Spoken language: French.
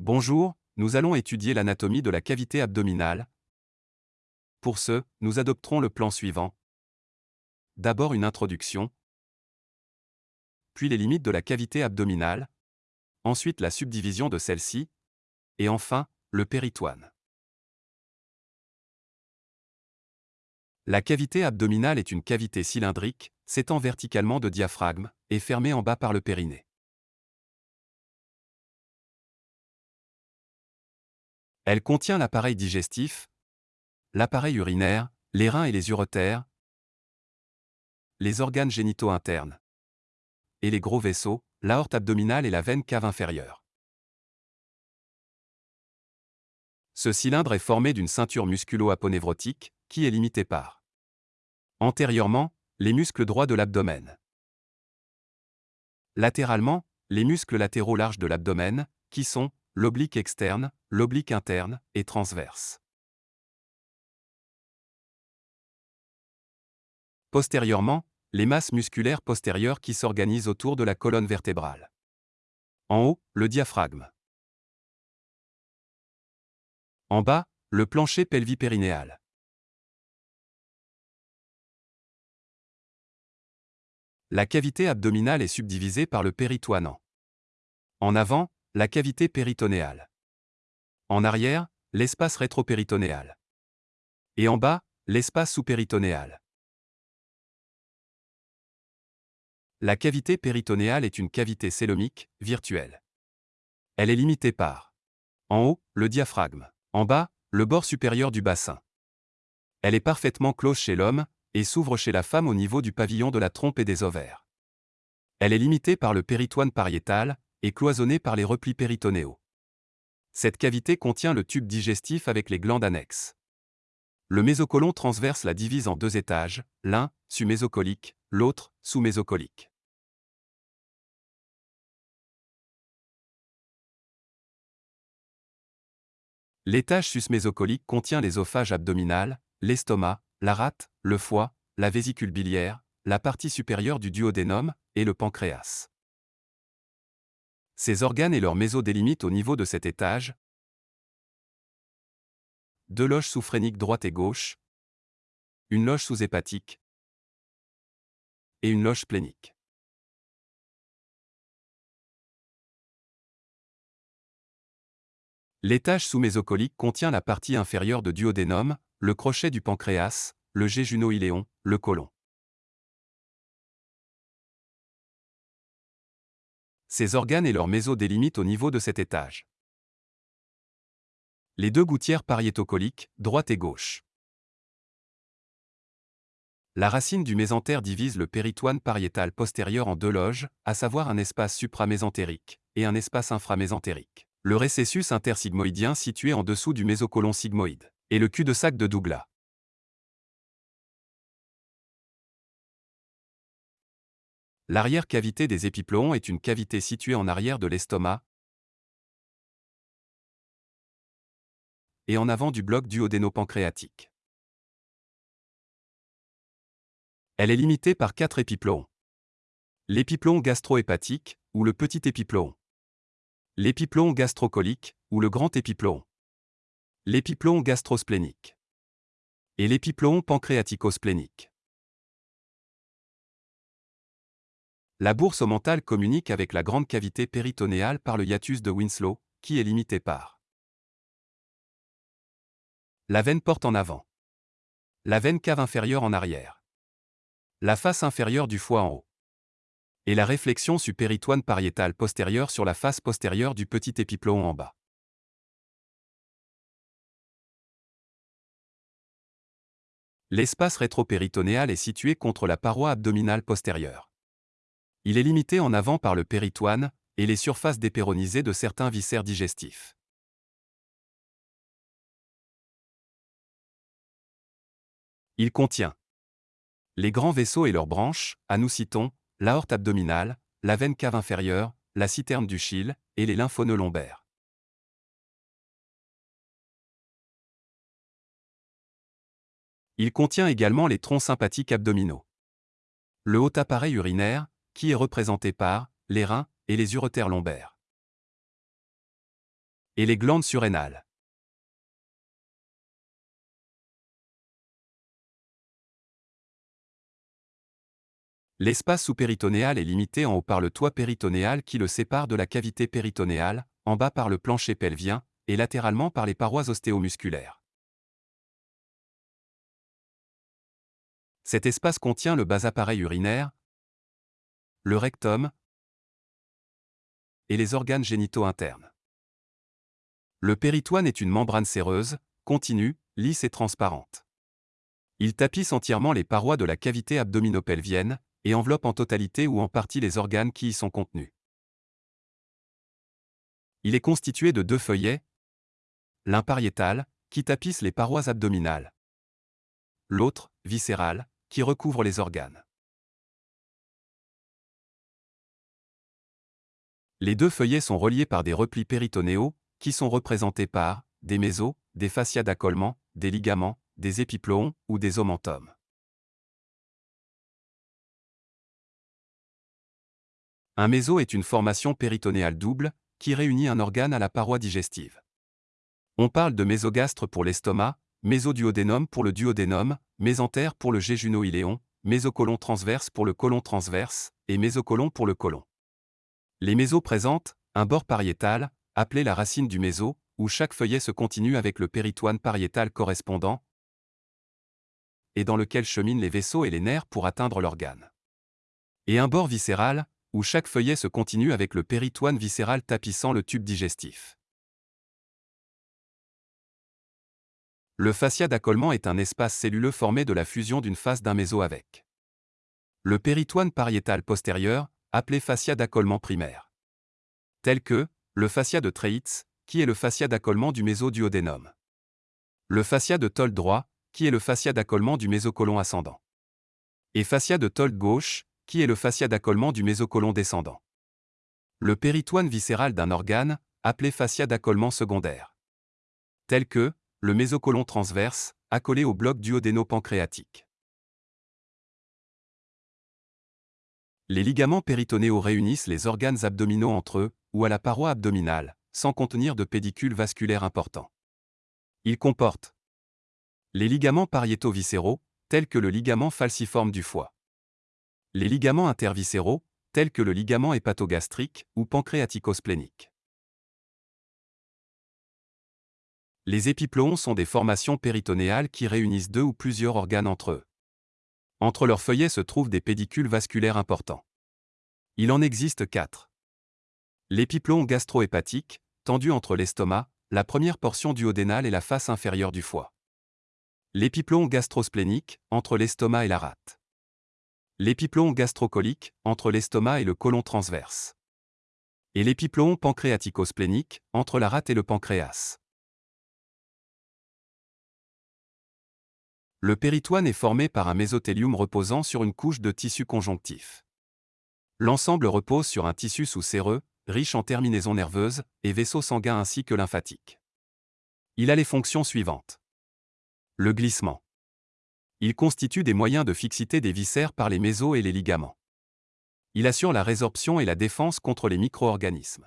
Bonjour, nous allons étudier l'anatomie de la cavité abdominale. Pour ce, nous adopterons le plan suivant. D'abord une introduction, puis les limites de la cavité abdominale, ensuite la subdivision de celle-ci, et enfin, le péritoine. La cavité abdominale est une cavité cylindrique, s'étend verticalement de diaphragme, et fermée en bas par le périnée. Elle contient l'appareil digestif, l'appareil urinaire, les reins et les uretères, les organes génitaux internes et les gros vaisseaux, l'aorte abdominale et la veine cave inférieure. Ce cylindre est formé d'une ceinture musculo-aponevrotique, qui est limitée par antérieurement, les muscles droits de l'abdomen. Latéralement, les muscles latéraux larges de l'abdomen, qui sont l'oblique externe, l'oblique interne et transverse. Postérieurement, les masses musculaires postérieures qui s'organisent autour de la colonne vertébrale. En haut, le diaphragme. En bas, le plancher pelvipérinéal. La cavité abdominale est subdivisée par le péritoinant. En avant, la cavité péritonéale. En arrière, l'espace rétropéritonéal. Et en bas, l'espace sous-péritonéal. La cavité péritonéale est une cavité célomique, virtuelle. Elle est limitée par en haut, le diaphragme, en bas, le bord supérieur du bassin. Elle est parfaitement close chez l'homme et s'ouvre chez la femme au niveau du pavillon de la trompe et des ovaires. Elle est limitée par le péritoine pariétal, et cloisonnée par les replis péritonéaux. Cette cavité contient le tube digestif avec les glandes annexes. Le mésocolon transverse la divise en deux étages, l'un, sumésocolique, l'autre, sous-mésocolique. L'étage susmésocolique contient l'ésophage abdominal, l'estomac, la rate, le foie, la vésicule biliaire, la partie supérieure du duodénum et le pancréas. Ces organes et leurs méso délimitent au niveau de cet étage deux loges sous-phréniques droite et gauche, une loge sous-hépatique et une loge splénique. L'étage sous-mésocolique contient la partie inférieure de duodénum, le crochet du pancréas, le jéjuno-iléon, le côlon. Ces organes et leurs méso délimitent au niveau de cet étage. Les deux gouttières pariétocoliques, droite et gauche. La racine du mésentère divise le péritoine pariétal postérieur en deux loges, à savoir un espace supramésentérique et un espace inframésentérique. Le récessus intersigmoïdien situé en dessous du mésocolon sigmoïde et le cul-de-sac de Douglas. L'arrière-cavité des épiploons est une cavité située en arrière de l'estomac et en avant du bloc duodéno-pancréatique. Elle est limitée par quatre épiploons. L'épiplon gastro-hépatique, ou le petit épiplon. L'épiplon gastrocolique, ou le grand épiplon. L'épiplon gastrosplénique. Et l'épiplon pancréatico-splénique. La bourse mentale communique avec la grande cavité péritonéale par le hiatus de Winslow, qui est limité par la veine porte en avant, la veine cave inférieure en arrière, la face inférieure du foie en haut, et la réflexion supéritoine pariétale postérieure sur la face postérieure du petit épiplon en bas. L'espace rétropéritonéal est situé contre la paroi abdominale postérieure. Il est limité en avant par le péritoine et les surfaces dépéronisées de certains viscères digestifs. Il contient les grands vaisseaux et leurs branches, à nous citons l'aorte abdominale, la veine cave inférieure, la citerne du chyle et les lymphonoeux lombaires. Il contient également les troncs sympathiques abdominaux. Le haut appareil urinaire, qui est représenté par les reins et les uretères lombaires. et les glandes surrénales. L'espace sous-péritonéal est limité en haut par le toit péritonéal qui le sépare de la cavité péritonéale, en bas par le plancher pelvien, et latéralement par les parois ostéomusculaires. Cet espace contient le bas appareil urinaire, le rectum et les organes génitaux internes. Le péritoine est une membrane séreuse, continue, lisse et transparente. Il tapisse entièrement les parois de la cavité abdominopelvienne, et enveloppe en totalité ou en partie les organes qui y sont contenus. Il est constitué de deux feuillets, l'un pariétal, qui tapisse les parois abdominales, l'autre, viscéral, qui recouvre les organes. Les deux feuillets sont reliés par des replis péritonéaux, qui sont représentés par des mésos, des fascias d'accollement, des ligaments, des épiploons ou des omentomes. Un méso est une formation péritonéale double, qui réunit un organe à la paroi digestive. On parle de mésogastre pour l'estomac, mésoduodénum pour le duodénum, mésentère pour le jéjuno-iléon, mésocolon transverse pour le colon transverse, et mésocolon pour le colon. Les mésos présentent un bord pariétal, appelé la racine du méso, où chaque feuillet se continue avec le péritoine pariétal correspondant, et dans lequel cheminent les vaisseaux et les nerfs pour atteindre l'organe. Et un bord viscéral, où chaque feuillet se continue avec le péritoine viscéral tapissant le tube digestif. Le fascia d'accollement est un espace celluleux formé de la fusion d'une face d'un méso avec le péritoine pariétal postérieur, appelé fascia d'accollement primaire. Tel que le fascia de Treitz, qui est le fascia d'accollement du mésoduodénum. Le fascia de Toll droit, qui est le fascia d'accollement du mésocolon ascendant. Et fascia de Toll gauche, qui est le fascia d'accollement du mésocolon descendant. Le péritoine viscéral d'un organe, appelé fascia d'accollement secondaire. Tel que, le mésocolon transverse, accolé au bloc duodéno-pancréatique. Les ligaments péritonéaux réunissent les organes abdominaux entre eux, ou à la paroi abdominale, sans contenir de pédicule vasculaire important. Ils comportent les ligaments pariétaux viscéraux, tels que le ligament falciforme du foie les ligaments interviscéraux, tels que le ligament hépatogastrique ou pancréatico-splénique. Les épiploons sont des formations péritonéales qui réunissent deux ou plusieurs organes entre eux. Entre leurs feuillets se trouvent des pédicules vasculaires importants. Il en existe quatre. L'épiplon gastro-hépatique, tendu entre l'estomac, la première portion duodénale et la face inférieure du foie. L'épiplon gastrosplénique, entre l'estomac et la rate. L'épiplon gastrocolique, entre l'estomac et le côlon transverse. Et l'épiplon pancréatico-splénique, entre la rate et le pancréas. Le péritoine est formé par un mésothélium reposant sur une couche de tissu conjonctif. L'ensemble repose sur un tissu sous-séreux, riche en terminaisons nerveuses et vaisseaux sanguins ainsi que lymphatiques. Il a les fonctions suivantes. Le glissement. Il constitue des moyens de fixité des viscères par les mésos et les ligaments. Il assure la résorption et la défense contre les micro-organismes.